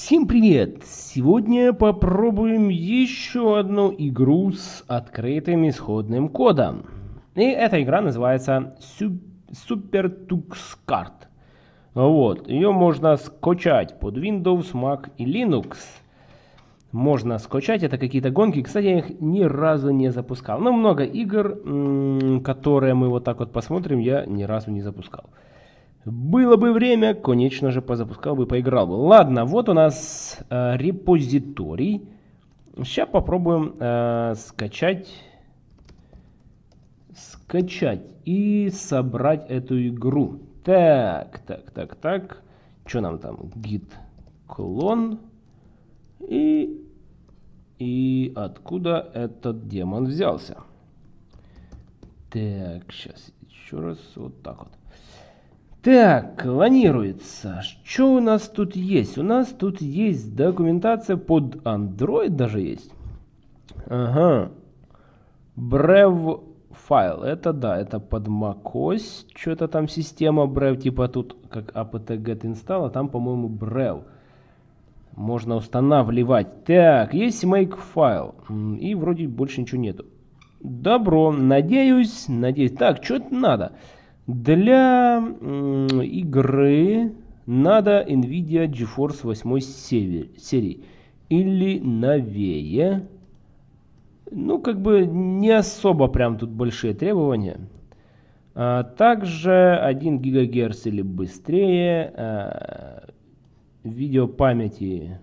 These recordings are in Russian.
Всем привет! Сегодня попробуем еще одну игру с открытым исходным кодом. И эта игра называется Super Tux Card. Вот, ее можно скачать под Windows, Mac и Linux. Можно скачать, это какие-то гонки. Кстати, я их ни разу не запускал. Но много игр, которые мы вот так вот посмотрим, я ни разу не запускал. Было бы время, конечно же, позапускал бы, поиграл бы. Ладно, вот у нас э, репозиторий. Сейчас попробуем э, скачать, скачать и собрать эту игру. Так, так, так, так. Что нам там? Git клон. И, и откуда этот демон взялся? Так, сейчас еще раз вот так вот. Так, клонируется. Что у нас тут есть? У нас тут есть документация под Android даже есть. Ага. Brev файл. Это да, это под macOS. Что-то там система Brev, типа тут как apt-get install, а там, по-моему, Brev. Можно устанавливать. Так, есть make файл. И вроде больше ничего нету. Добро. Надеюсь, надеюсь. Так, что это надо? Для игры надо NVIDIA GeForce 8 серии или новее. Ну, как бы не особо прям тут большие требования. А также 1 ГГц или быстрее. А, видео памяти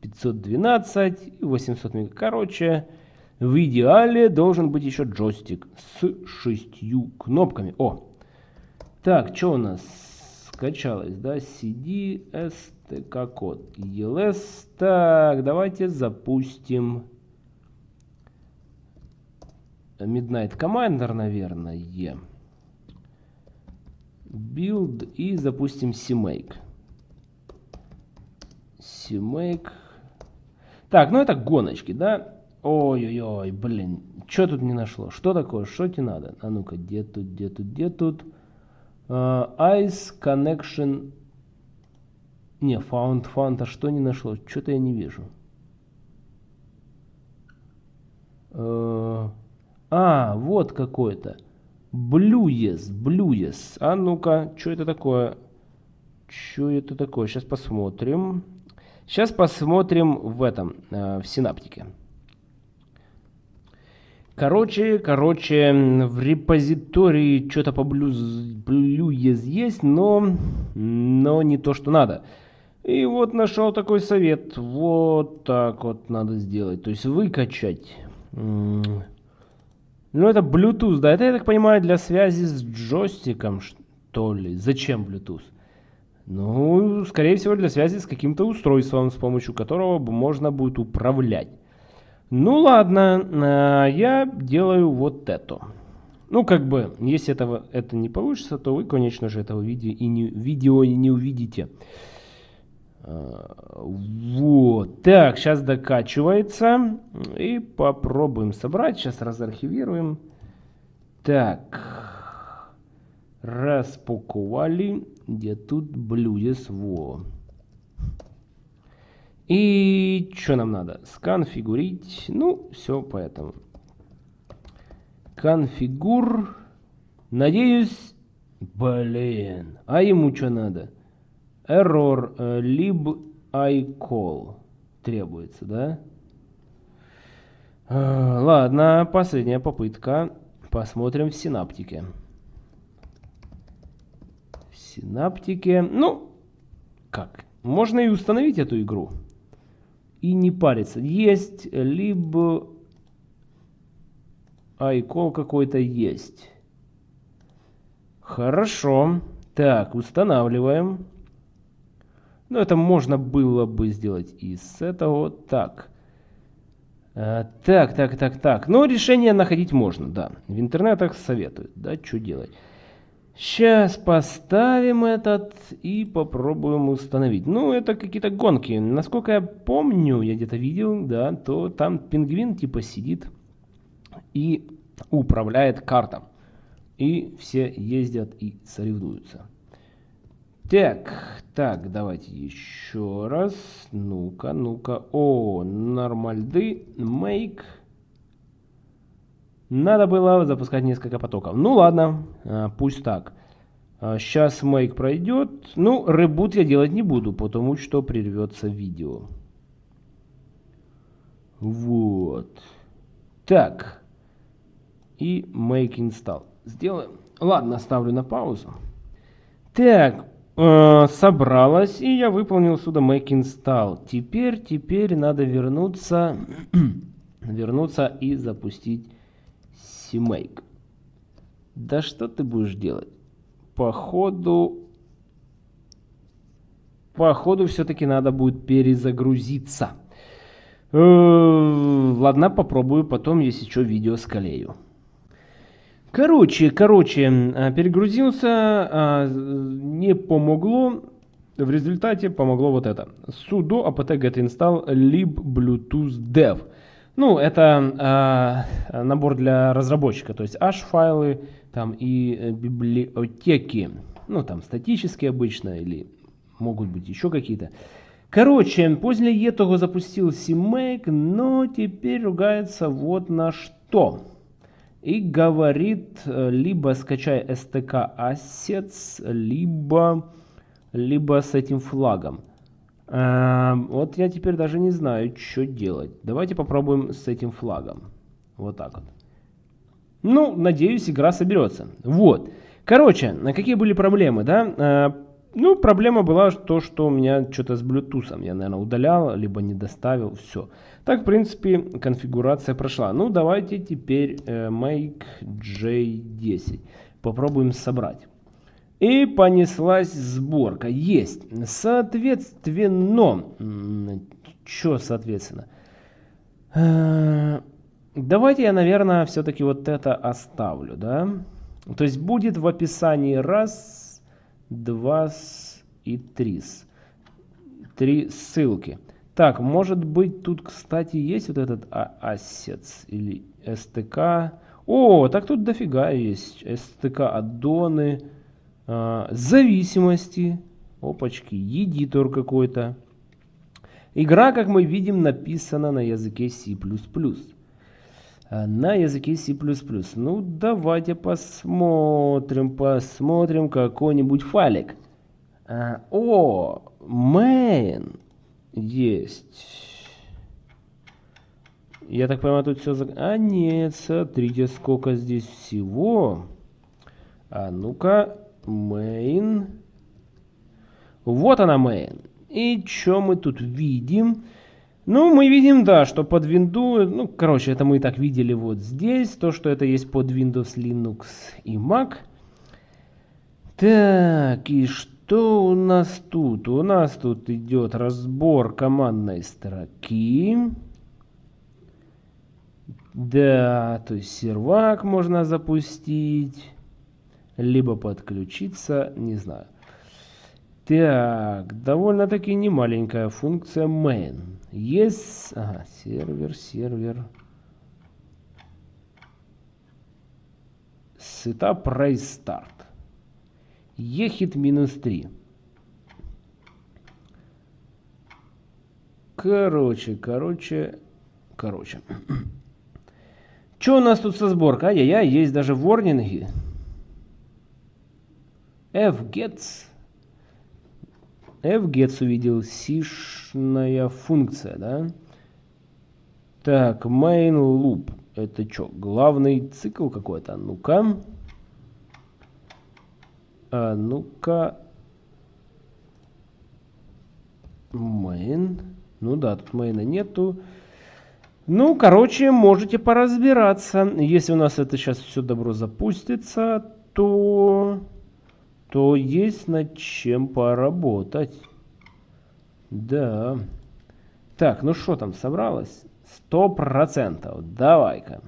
512 и 800 мега. Короче, в идеале должен быть еще джойстик с шестью кнопками. О, так, что у нас скачалось, да? CD, STK код, ELS. Так, давайте запустим Midnight Commander, наверное. Build и запустим CMake. CMake. Так, ну это гоночки, да? Ой-ой-ой, блин, что тут не нашло? Что такое? Что тебе надо? А ну-ка, где тут, где тут, где тут? Uh, Ice Connection... Не, Found, а что не нашло? Что-то я не вижу. Uh, а, вот какой-то. Blues, Blues. А ну-ка, что это такое? Что это такое? Сейчас посмотрим. Сейчас посмотрим в этом, uh, в синаптике. Короче, короче, в репозитории что-то по Blues есть, но, но не то, что надо. И вот нашел такой совет. Вот так вот надо сделать. То есть выкачать. Ну, это Bluetooth, да? Это, я так понимаю, для связи с джойстиком, что ли? Зачем Bluetooth? Ну, скорее всего, для связи с каким-то устройством, с помощью которого можно будет управлять. Ну ладно, э, я делаю вот это. Ну, как бы, если этого, это не получится, то вы, конечно же, этого видео и не, видео не увидите. Э, вот. Так, сейчас докачивается. И попробуем собрать. Сейчас разархивируем. Так. Распаковали. Где тут блюдес? Во. И что нам надо? Сконфигурить. Ну, все поэтому. Конфигур. Надеюсь... Блин. А ему что надо? Error lib icall требуется, да? Uh, ладно, последняя попытка. Посмотрим в синаптике. В синаптике... Ну, как? Можно и установить эту игру и не париться. Есть, либо iCall какой-то есть. Хорошо. Так, устанавливаем. Ну, это можно было бы сделать и с этого. Так. А, так, так, так, так. Но решение находить можно, да. В интернетах советуют, да, что делать. Сейчас поставим этот и попробуем установить. Ну, это какие-то гонки. Насколько я помню, я где-то видел, да, то там пингвин типа сидит и управляет картом. И все ездят и соревнуются. Так, так, давайте еще раз. Ну-ка, ну-ка. О, нормальды, make. Надо было запускать несколько потоков. Ну ладно, а, пусть так. Сейчас а, make пройдет. Ну, ребут я делать не буду, потому что прервется видео. Вот. Так. И make install. Сделаем. Ладно, ставлю на паузу. Так, э, собралась, и я выполнил сюда make install. Теперь, теперь надо вернуться, вернуться и запустить CMake. Да что ты будешь делать? Походу, походу все-таки надо будет перезагрузиться. Э, ладно, попробую потом, если что, видео скалею. Короче, короче, а, перегрузился, а, не помогло. В результате помогло вот это. sudo apt get install lib bluetooth dev. Ну, это э, набор для разработчика, то есть H-файлы там и э, библиотеки. Ну, там статические обычно или могут быть еще какие-то. Короче, после этого запустил CMake, но теперь ругается вот на что и говорит, э, либо скачай STK Assets, либо, либо с этим флагом. Эм, вот я теперь даже не знаю, что делать. Давайте попробуем с этим флагом. Вот так вот. Ну, надеюсь, игра соберется. Вот. Короче, какие были проблемы, да? Э, ну, проблема была то, что у меня что-то с Bluetooth. Я, наверное, удалял, либо не доставил. Все. Так, в принципе, конфигурация прошла. Ну, давайте теперь э, make J10. Попробуем собрать. И понеслась сборка. Есть. Соответственно. Что соответственно? Э, давайте я, наверное, все-таки вот это оставлю, да? То есть будет в описании раз, два и три. Три ссылки. Так, может быть, тут, кстати, есть вот этот ассец или STK. О, так тут дофига есть. STK аддоны, зависимости. Опачки, едитор какой-то. Игра, как мы видим, написана на языке C++. На языке C++. Ну, давайте посмотрим, посмотрим какой-нибудь файлик. А, о, main есть. Я так понимаю, тут все... А нет, смотрите, сколько здесь всего. А ну-ка, main. Вот она main. И что мы тут видим? Ну, мы видим, да, что под Windows, ну, короче, это мы и так видели вот здесь, то, что это есть под Windows, Linux и Mac. Так, и что? У нас тут? У нас тут идет разбор командной строки. Да, то есть сервак можно запустить, либо подключиться, не знаю. Так, довольно-таки немаленькая функция main. Есть, ага, сервер, сервер. Setup restart. Ехит минус 3. Короче, короче, короче. Что у нас тут со сборкой? Ай-яй-яй, есть даже ворнинги. Fgets. fgets увидел сишная функция, да? Так, main loop. Это что, главный цикл какой-то? Ну-ка. А ну-ка. Main. Ну да, тут мейна нету. Ну, короче, можете поразбираться. Если у нас это сейчас все добро запустится, то, то есть над чем поработать. Да. Так, ну что там, собралось? Сто процентов. Давай-ка.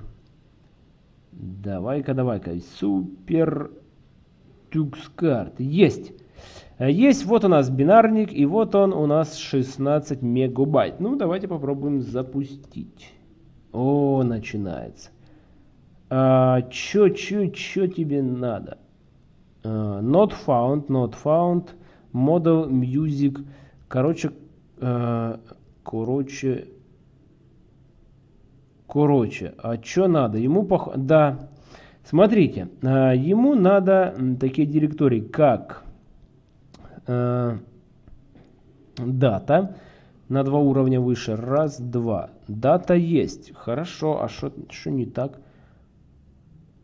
Давай-ка, давай-ка. Супер TuxCard. Есть. Есть, вот у нас бинарник, и вот он у нас 16 мегабайт. Ну, давайте попробуем запустить. О, начинается. А, чё, чё, чё тебе надо? Uh, not found, not found. Model Music. Короче, э, короче, короче, а что надо? Ему пох... Да, смотрите, э, ему надо такие директории, как э, дата на два уровня выше. Раз, два. Дата есть. Хорошо, а что не так?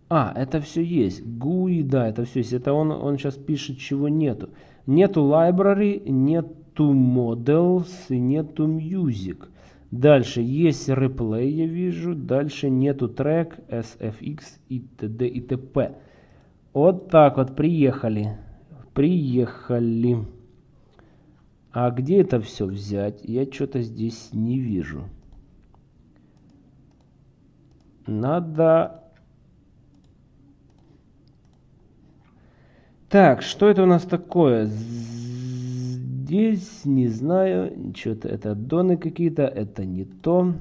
А, это все есть. GUI, да, это все есть. Это он, он сейчас пишет, чего нету. Нету library, нету models и нету music. Дальше есть replay, я вижу. Дальше нету трек, SFX и т.д. и т.п. Вот так вот, приехали. Приехали. А где это все взять? Я что-то здесь не вижу. Надо Так, что это у нас такое? Здесь, не знаю, что-то это доны какие-то, это не то.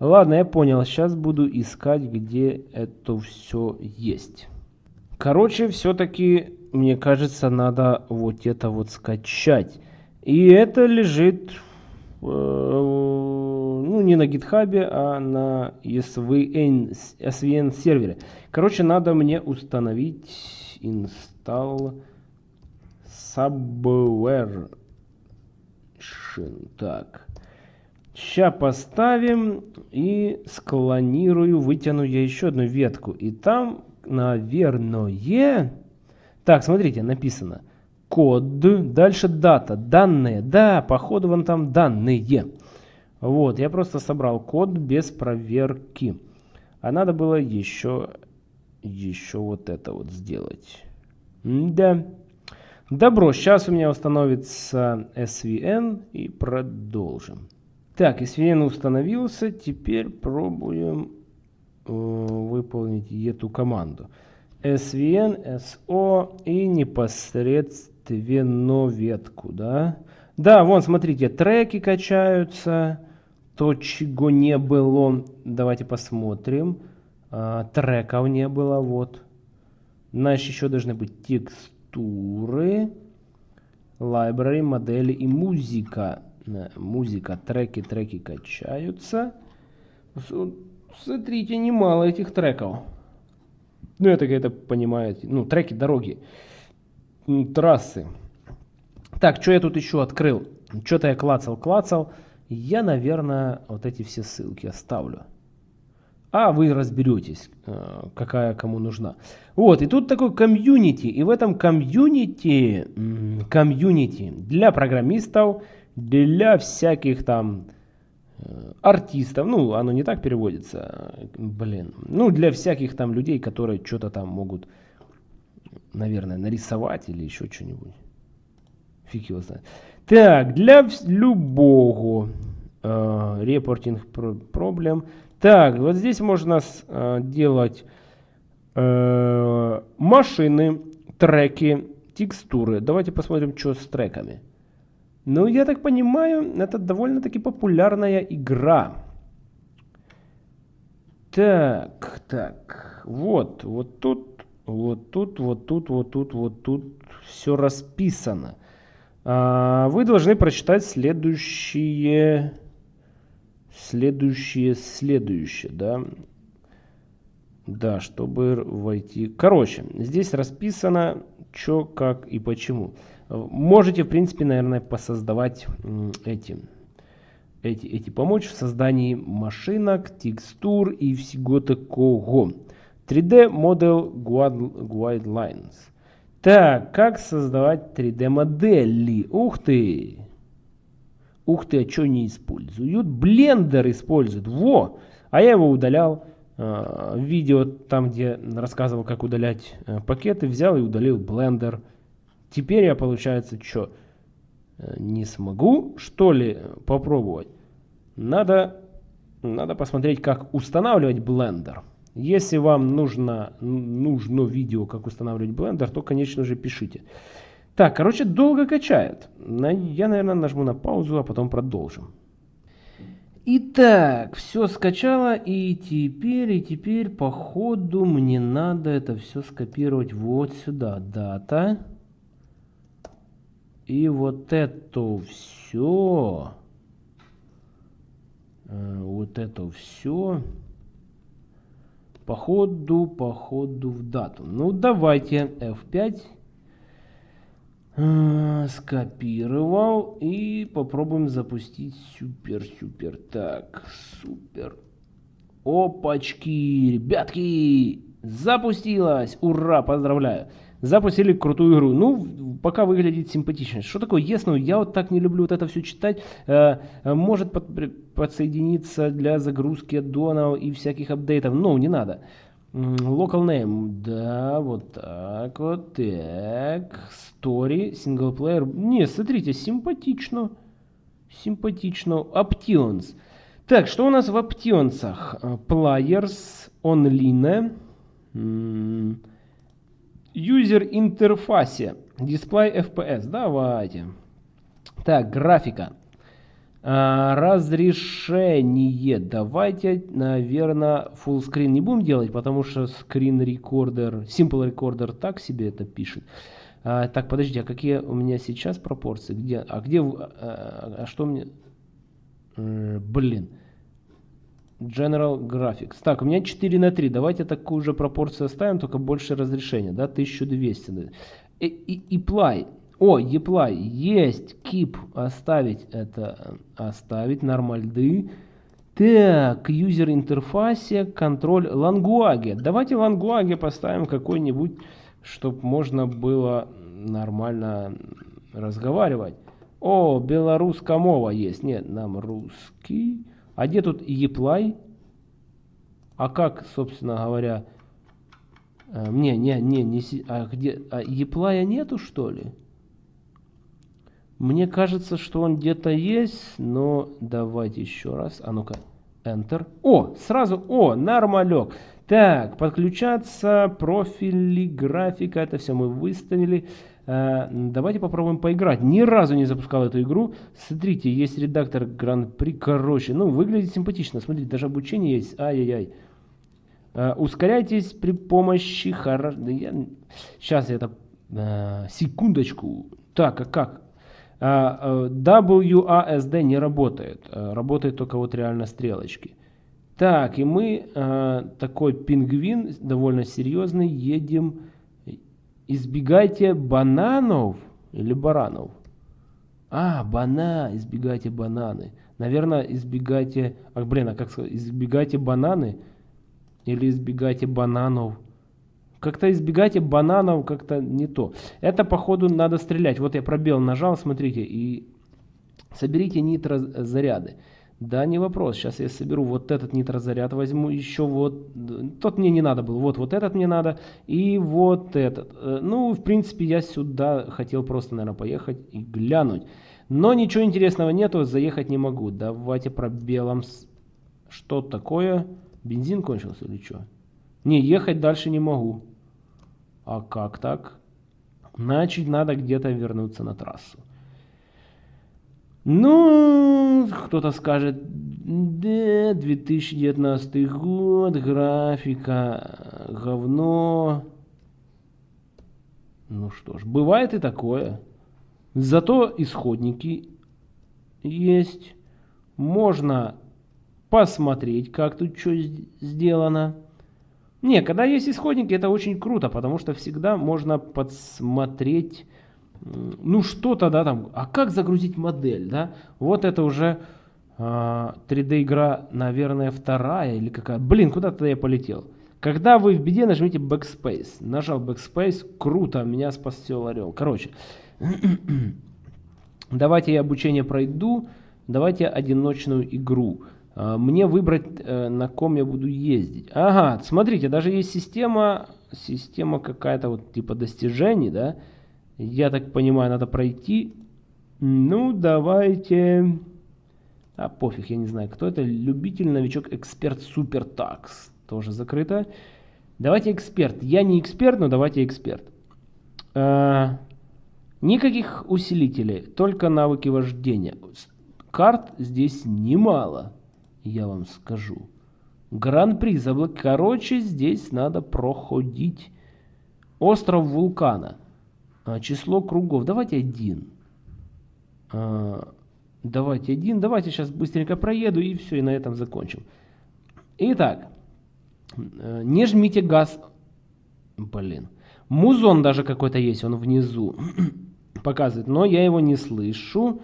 Ладно, я понял, сейчас буду искать, где это все есть. Короче, все-таки, мне кажется, надо вот это вот скачать. И это лежит, э, ну, не на гитхабе, а на SVN, SVN сервере. Короче, надо мне установить install subversion. Так. Сейчас поставим и склонирую, вытяну я еще одну ветку. И там, наверное... Так, смотрите, написано. Код, дальше дата, данные. Да, походу вон там данные. Вот, я просто собрал код без проверки. А надо было еще еще вот это вот сделать. Да. Добро, сейчас у меня установится SVN и продолжим. Так, SVN установился, теперь пробуем э, выполнить эту команду. SVN, SO и непосредственно ветку, да? Да, вон, смотрите, треки качаются, то, чего не было. Давайте посмотрим. А, треков не было, вот. Значит, еще должны быть текстуры, library, модели и музыка. Музыка, треки, треки качаются. Смотрите, немало этих треков. Ну, это какая-то, понимаете, ну, треки, дороги, трассы. Так, что я тут еще открыл? Что-то я клацал, клацал. Я, наверное, вот эти все ссылки оставлю а вы разберетесь, э, какая кому нужна. Вот, и тут такой комьюнити, и в этом комьюнити, комьюнити для программистов, для всяких там э, артистов, ну, оно не так переводится, блин, ну, для всяких там людей, которые что-то там могут, наверное, нарисовать или еще что-нибудь. Фиг его знает. Так, для любого репортинг проблем так, вот здесь можно э, делать э, машины, треки, текстуры. Давайте посмотрим, что с треками. Ну, я так понимаю, это довольно-таки популярная игра. Так, так, вот, вот тут, вот тут, вот тут, вот тут, вот тут все расписано. А, вы должны прочитать следующие следующее, следующее, да. Да, чтобы войти. Короче, здесь расписано, что, как и почему. Можете, в принципе, наверное, посоздавать эти, эти, эти помочь в создании машинок, текстур и всего такого. 3D Model Guidelines. Так, как создавать 3D модели? Ух ты! Ух ты, а что не используют? Блендер используют. Во! А я его удалял. Э, видео там, где рассказывал, как удалять э, пакеты, взял и удалил блендер. Теперь я, получается, что? Э, не смогу, что ли, попробовать? Надо, надо посмотреть, как устанавливать блендер. Если вам нужно, нужно видео, как устанавливать блендер, то, конечно же, пишите. Так, короче, долго качает. Я, наверное, нажму на паузу, а потом продолжим. Итак, все скачало, и теперь, и теперь, по ходу, мне надо это все скопировать вот сюда. Дата. И вот это все, э, вот это все, походу, походу в дату. Ну, давайте F5 э, скопировал и попробуем запустить супер-супер. Так, супер. Опачки, ребятки, запустилась. Ура, поздравляю запустили крутую игру. Ну, пока выглядит симпатично. Что такое yes, ну я вот так не люблю вот это все читать. Э, э, может под, подсоединиться для загрузки аддонов и всяких апдейтов. Ну, не надо. Local name, да, вот так вот, так, story, single player, не, смотрите, симпатично, симпатично, options. Так, что у нас в опционсах? Players, online, User интерфасе. Display FPS. Давайте. Так, графика. А, разрешение. Давайте, наверное, full screen не будем делать, потому что screen recorder, simple recorder так себе это пишет. А, так, подождите, а какие у меня сейчас пропорции? Где? А где? А, а что мне? Э, блин. General Graphics. Так, у меня 4 на 3. Давайте такую же пропорцию оставим, только больше разрешения, да, 1200. И, и, apply. О, apply. Есть. Keep. Оставить это. Оставить. Нормальды. Так, user interface, control language. Давайте language поставим какой-нибудь, чтобы можно было нормально разговаривать. О, белорусская мова есть. Нет, нам русский. А где тут еплай? А как, собственно говоря... Э, не, не, не, не... А где... А еплая нету, что ли? Мне кажется, что он где-то есть, но давайте еще раз. А ну-ка, Enter. О, сразу, о, нормалек. Так, подключаться, профили, графика, это все мы выставили. Э, давайте попробуем поиграть. Ни разу не запускал эту игру. Смотрите, есть редактор Гран-при. Короче, ну, выглядит симпатично. Смотрите, даже обучение есть. Ай-яй-яй. Uh, ускоряйтесь при помощи... Хор... Я... Сейчас я это... Uh, секундочку. Так, а как? Uh, WASD не работает. Работает только вот реально стрелочки. Так, и мы, такой пингвин, довольно серьезный, едем избегайте бананов или баранов. А, бана, избегайте бананы. Наверное, избегайте... А, блин, а как сказать? Избегайте бананы или избегайте бананов. Как-то избегайте бананов, как-то не то. Это, походу, надо стрелять. Вот я пробел нажал, смотрите, и соберите нитрозаряды. заряды. Да, не вопрос. Сейчас я соберу вот этот нитрозаряд, возьму еще вот. Тот мне не надо был. Вот, вот этот мне надо. И вот этот. Э, ну, в принципе, я сюда хотел просто, наверное, поехать и глянуть. Но ничего интересного нету, заехать не могу. Давайте пробелом. Что такое? Бензин кончился или что? Не, ехать дальше не могу. А как так? Значит, надо где-то вернуться на трассу. Ну, кто-то скажет, да, 2019 год, графика, говно. Ну что ж, бывает и такое. Зато исходники есть. Можно посмотреть, как тут что сделано. Не, когда есть исходники, это очень круто, потому что всегда можно подсмотреть ну что тогда там, а как загрузить модель, да? Вот это уже э, а, 3D игра, наверное, вторая или какая. Блин, куда тогда я полетел? Когда вы в беде, нажмите Backspace. Нажал Backspace, круто, меня спасел орел. Короче, давайте я обучение пройду, давайте одиночную игру. А, мне выбрать, э, на ком я буду ездить. Ага, смотрите, даже есть система, система какая-то вот типа достижений, да, я так понимаю, надо пройти. Ну, давайте... А, пофиг, я не знаю, кто это. Любитель, новичок, эксперт, супер такс. Тоже закрыто. Давайте эксперт. Я не эксперт, но давайте эксперт. А, никаких усилителей, только навыки вождения. Карт здесь немало, я вам скажу. Гран-при заблок. Короче, здесь надо проходить. Остров вулкана. А, число кругов. Давайте один. А, давайте один. Давайте сейчас быстренько проеду и все, и на этом закончим. Итак, э, не жмите газ. Блин. Музон даже какой-то есть, он внизу показывает, но я его не слышу.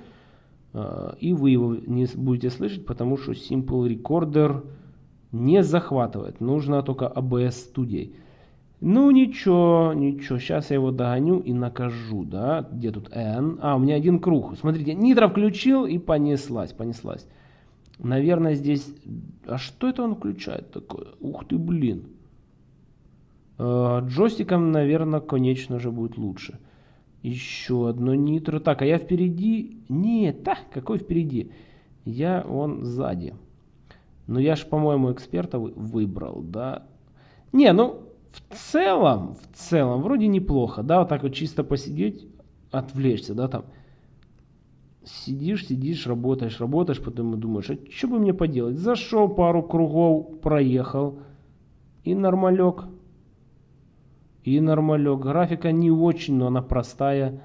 А, и вы его не будете слышать, потому что Simple Recorder не захватывает. Нужно только ABS студией. Ну ничего, ничего, сейчас я его догоню и накажу, да, где тут N? А, у меня один круг, смотрите, нитро включил и понеслась, понеслась. Наверное, здесь, а что это он включает такое? Ух ты, блин. Э, джойстиком, наверное, конечно же будет лучше. Еще одно нитро. Так, а я впереди? Нет, так, какой впереди? Я он сзади. Но я же, по-моему, эксперта выбрал, да? Не, ну, в целом, в целом, вроде неплохо, да, вот так вот чисто посидеть, отвлечься, да, там. Сидишь, сидишь, работаешь, работаешь, потом думаешь, а что бы мне поделать? Зашел, пару кругов проехал, и нормалек. И нормалек. Графика не очень, но она простая.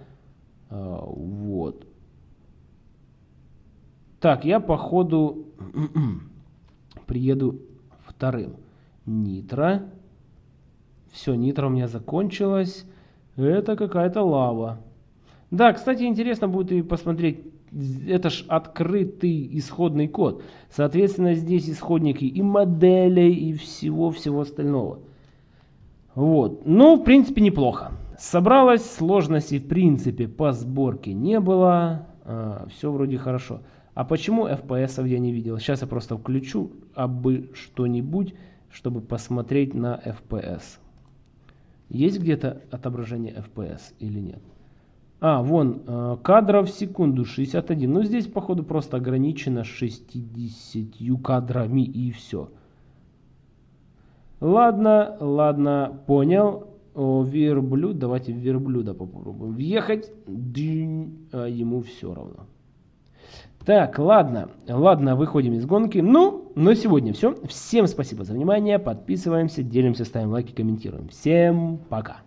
А, вот. Так, я по ходу приеду вторым. Нитро. Все, нитро у меня закончилось. Это какая-то лава. Да, кстати, интересно будет и посмотреть. Это ж открытый исходный код. Соответственно, здесь исходники и моделей, и всего-всего остального. Вот. Ну, в принципе, неплохо. Собралось, сложностей в принципе по сборке не было. А, все вроде хорошо. А почему FPS я не видел? Сейчас я просто включу абы что-нибудь, чтобы посмотреть на FPS. Есть где-то отображение FPS или нет? А, вон, э, кадров в секунду 61. Ну, здесь, походу, просто ограничено 60 кадрами и все. Ладно, ладно, понял. О, верблюд, давайте верблюда попробуем въехать. Дынь, а ему все равно. Так, ладно, ладно, выходим из гонки. Ну, на сегодня все. Всем спасибо за внимание. Подписываемся, делимся, ставим лайки, комментируем. Всем пока.